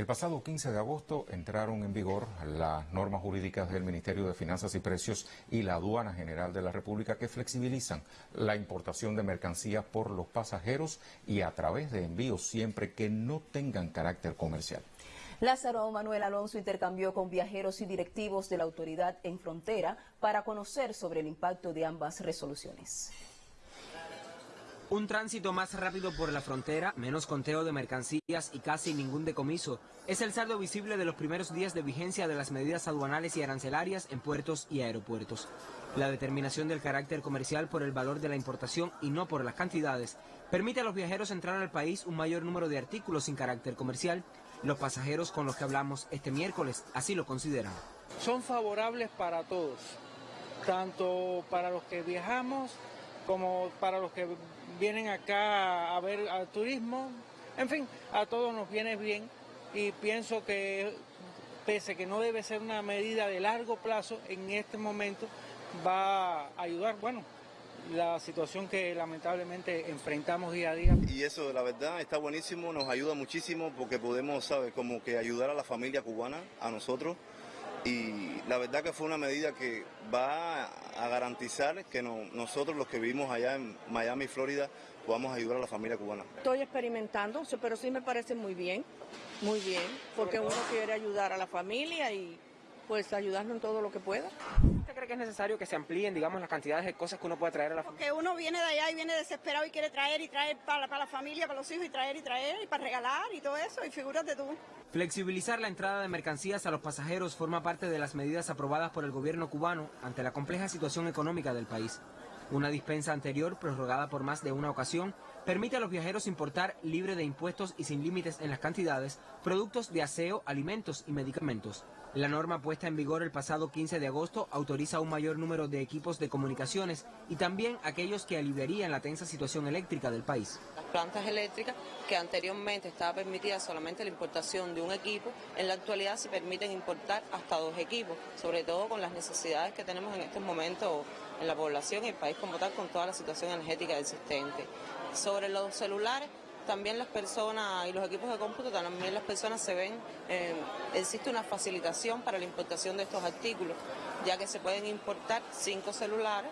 El pasado 15 de agosto entraron en vigor las normas jurídicas del Ministerio de Finanzas y Precios y la Aduana General de la República que flexibilizan la importación de mercancías por los pasajeros y a través de envíos siempre que no tengan carácter comercial. Lázaro Manuel Alonso intercambió con viajeros y directivos de la autoridad en frontera para conocer sobre el impacto de ambas resoluciones. Un tránsito más rápido por la frontera, menos conteo de mercancías y casi ningún decomiso es el saldo visible de los primeros días de vigencia de las medidas aduanales y arancelarias en puertos y aeropuertos. La determinación del carácter comercial por el valor de la importación y no por las cantidades permite a los viajeros entrar al país un mayor número de artículos sin carácter comercial. Los pasajeros con los que hablamos este miércoles así lo consideran. Son favorables para todos, tanto para los que viajamos como para los que vienen acá a ver al turismo. En fin, a todos nos viene bien y pienso que pese que no debe ser una medida de largo plazo, en este momento va a ayudar, bueno, la situación que lamentablemente enfrentamos día a día. Y eso, la verdad, está buenísimo, nos ayuda muchísimo porque podemos, ¿sabes?, como que ayudar a la familia cubana, a nosotros, y la verdad que fue una medida que va a garantizar que nosotros los que vivimos allá en Miami, Florida, podamos ayudar a la familia cubana. Estoy experimentando, pero sí me parece muy bien, muy bien, porque uno quiere ayudar a la familia y pues ayudarnos en todo lo que pueda. ¿Usted cree que es necesario que se amplíen, digamos, las cantidades de cosas que uno puede traer a la familia? Porque uno viene de allá y viene desesperado y quiere traer y traer para, para la familia, para los hijos y traer y traer y para regalar y todo eso, y figúrate tú. Flexibilizar la entrada de mercancías a los pasajeros forma parte de las medidas aprobadas por el gobierno cubano ante la compleja situación económica del país. Una dispensa anterior, prorrogada por más de una ocasión, permite a los viajeros importar libre de impuestos y sin límites en las cantidades productos de aseo, alimentos y medicamentos. La norma puesta en vigor el pasado 15 de agosto autoriza un mayor número de equipos de comunicaciones y también aquellos que aliviarían la tensa situación eléctrica del país. Las plantas eléctricas, que anteriormente estaba permitida solamente la importación de un equipo, en la actualidad se permiten importar hasta dos equipos, sobre todo con las necesidades que tenemos en estos momentos en la población y el país como tal con toda la situación energética existente. Sobre los celulares, también las personas y los equipos de cómputo, también las personas se ven, eh, existe una facilitación para la importación de estos artículos, ya que se pueden importar cinco celulares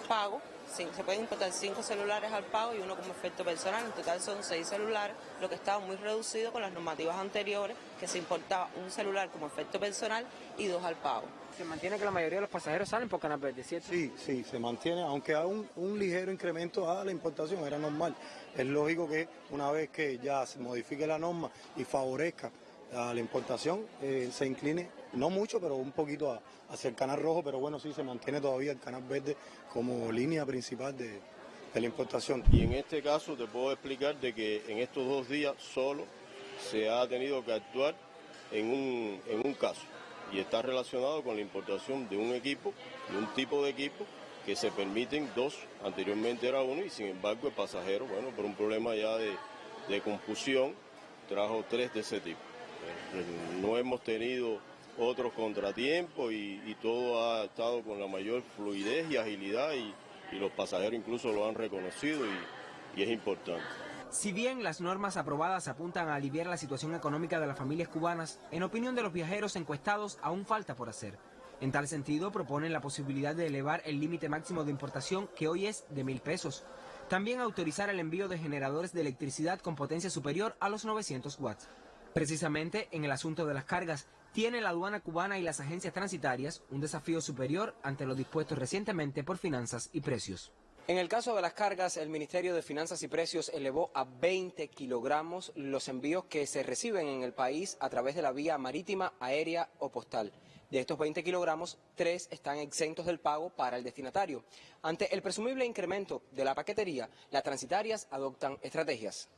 pago, se pueden importar cinco celulares al pago y uno como efecto personal, en total son seis celulares, lo que estaba muy reducido con las normativas anteriores, que se importaba un celular como efecto personal y dos al pago. ¿Se mantiene que la mayoría de los pasajeros salen por Canal Verde, cierto? Sí, sí, se mantiene, aunque hay un, un ligero incremento a la importación, era normal. Es lógico que una vez que ya se modifique la norma y favorezca a la importación, eh, se incline, no mucho, pero un poquito hacia el canal rojo, pero bueno, sí se mantiene todavía el canal verde como línea principal de, de la importación. Y en este caso te puedo explicar de que en estos dos días solo se ha tenido que actuar en un, en un caso y está relacionado con la importación de un equipo, de un tipo de equipo que se permiten dos, anteriormente era uno y sin embargo el pasajero, bueno, por un problema ya de, de confusión, trajo tres de ese tipo. No hemos tenido otros contratiempos y, todo ha estado con la mayor fluidez y agilidad y, y los pasajeros incluso lo han reconocido y, y es importante. Si bien las normas aprobadas apuntan a aliviar la situación económica de las familias cubanas, en opinión de los viajeros encuestados aún falta por hacer. En tal sentido, proponen la posibilidad de elevar el límite máximo de importación, que hoy es de mil pesos. También autorizar el envío de generadores de electricidad con potencia superior a los 900 watts. Precisamente en el asunto de las cargas, tiene la aduana cubana y las agencias transitarias un desafío superior ante lo dispuesto recientemente por finanzas y precios. En el caso de las cargas, el Ministerio de Finanzas y Precios elevó a 20 kilogramos los envíos que se reciben en el país a través de la vía marítima, aérea o postal. De estos 20 kilogramos, 3 están exentos del pago para el destinatario. Ante el presumible incremento de la paquetería, las transitarias adoptan estrategias.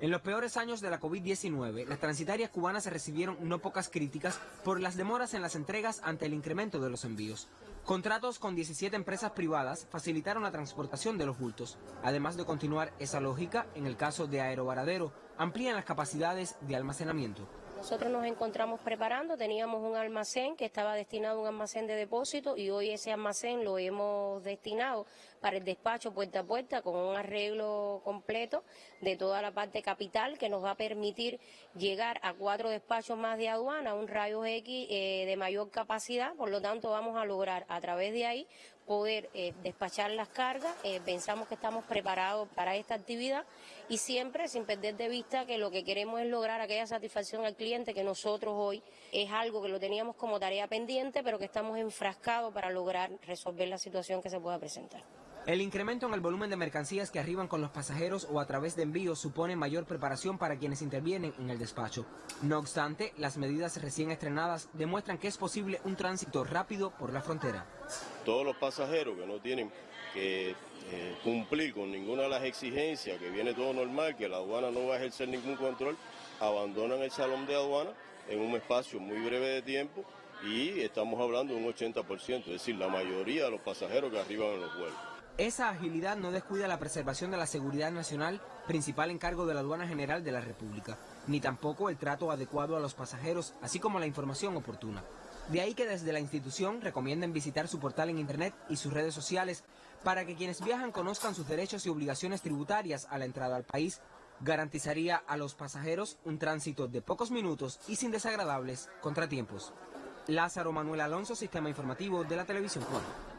En los peores años de la COVID-19, las transitarias cubanas recibieron no pocas críticas por las demoras en las entregas ante el incremento de los envíos. Contratos con 17 empresas privadas facilitaron la transportación de los bultos. Además de continuar esa lógica, en el caso de Aerovaradero, amplían las capacidades de almacenamiento. Nosotros nos encontramos preparando, teníamos un almacén que estaba destinado a un almacén de depósito y hoy ese almacén lo hemos destinado para el despacho puerta a puerta con un arreglo completo de toda la parte capital que nos va a permitir llegar a cuatro despachos más de aduana, un rayo X eh, de mayor capacidad, por lo tanto vamos a lograr a través de ahí poder eh, despachar las cargas. Eh, pensamos que estamos preparados para esta actividad y siempre sin perder de vista que lo que queremos es lograr aquella satisfacción al cliente que nosotros hoy es algo que lo teníamos como tarea pendiente, pero que estamos enfrascados para lograr resolver la situación que se pueda presentar. El incremento en el volumen de mercancías que arriban con los pasajeros o a través de envíos supone mayor preparación para quienes intervienen en el despacho. No obstante, las medidas recién estrenadas demuestran que es posible un tránsito rápido por la frontera. Todos los pasajeros que no tienen que eh, cumplir con ninguna de las exigencias, que viene todo normal, que la aduana no va a ejercer ningún control, abandonan el salón de aduana en un espacio muy breve de tiempo y estamos hablando de un 80%, es decir, la mayoría de los pasajeros que arriban en los vuelos. Esa agilidad no descuida la preservación de la seguridad nacional, principal encargo de la Aduana General de la República, ni tampoco el trato adecuado a los pasajeros, así como la información oportuna. De ahí que desde la institución recomienden visitar su portal en Internet y sus redes sociales para que quienes viajan conozcan sus derechos y obligaciones tributarias a la entrada al país. Garantizaría a los pasajeros un tránsito de pocos minutos y sin desagradables contratiempos. Lázaro Manuel Alonso, Sistema Informativo de la Televisión Cubana.